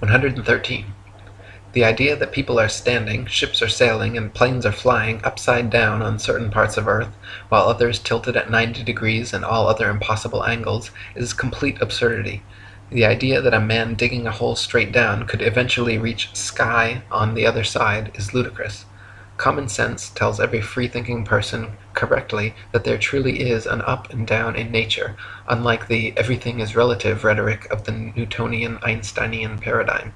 113. The idea that people are standing, ships are sailing, and planes are flying upside down on certain parts of earth, while others tilted at 90 degrees and all other impossible angles, is complete absurdity. The idea that a man digging a hole straight down could eventually reach sky on the other side is ludicrous. Common sense tells every free-thinking person correctly that there truly is an up and down in nature, unlike the everything is relative rhetoric of the Newtonian Einsteinian paradigm.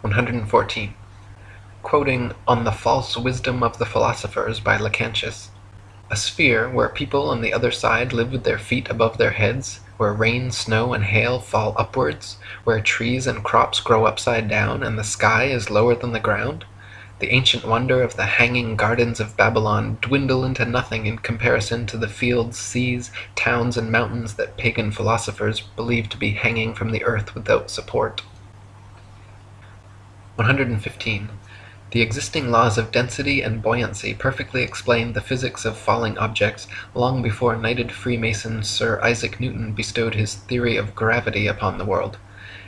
114. Quoting On the False Wisdom of the Philosophers by Lactantius A sphere where people on the other side live with their feet above their heads, where rain, snow, and hail fall upwards, where trees and crops grow upside down, and the sky is lower than the ground, the ancient wonder of the hanging gardens of Babylon dwindle into nothing in comparison to the fields, seas, towns, and mountains that pagan philosophers believed to be hanging from the earth without support. 115. The existing laws of density and buoyancy perfectly explained the physics of falling objects long before knighted Freemason Sir Isaac Newton bestowed his theory of gravity upon the world.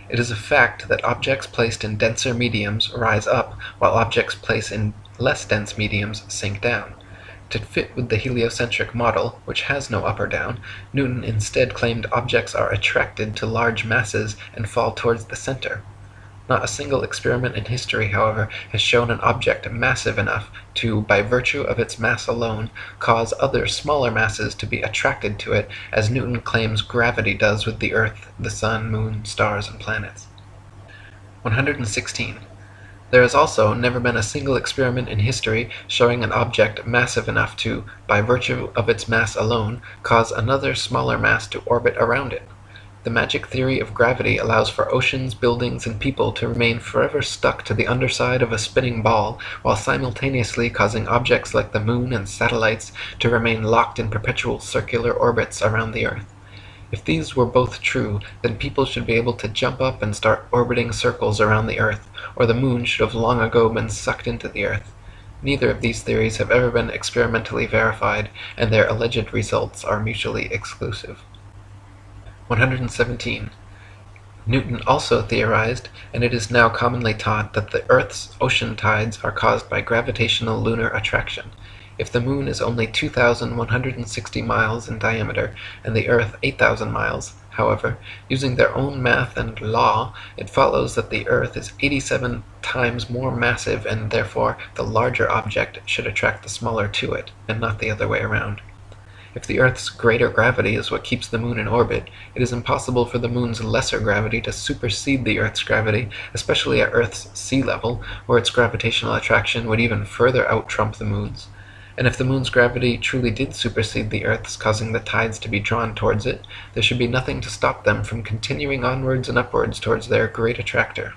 It is a fact that objects placed in denser mediums rise up, while objects placed in less dense mediums sink down. To fit with the heliocentric model, which has no up or down, Newton instead claimed objects are attracted to large masses and fall towards the center. Not a single experiment in history, however, has shown an object massive enough to, by virtue of its mass alone, cause other smaller masses to be attracted to it, as Newton claims gravity does with the earth, the sun, moon, stars, and planets. 116. There has also never been a single experiment in history showing an object massive enough to, by virtue of its mass alone, cause another smaller mass to orbit around it. The magic theory of gravity allows for oceans, buildings, and people to remain forever stuck to the underside of a spinning ball, while simultaneously causing objects like the moon and satellites to remain locked in perpetual circular orbits around the earth. If these were both true, then people should be able to jump up and start orbiting circles around the earth, or the moon should have long ago been sucked into the earth. Neither of these theories have ever been experimentally verified, and their alleged results are mutually exclusive. 117. Newton also theorized, and it is now commonly taught, that the earth's ocean tides are caused by gravitational lunar attraction. If the moon is only 2,160 miles in diameter, and the earth 8,000 miles, however, using their own math and law, it follows that the earth is 87 times more massive and therefore the larger object should attract the smaller to it, and not the other way around. If the earth's greater gravity is what keeps the moon in orbit, it is impossible for the moon's lesser gravity to supersede the earth's gravity, especially at earth's sea level, where its gravitational attraction would even further out-trump the moon's. And if the moon's gravity truly did supersede the earth's, causing the tides to be drawn towards it, there should be nothing to stop them from continuing onwards and upwards towards their great attractor.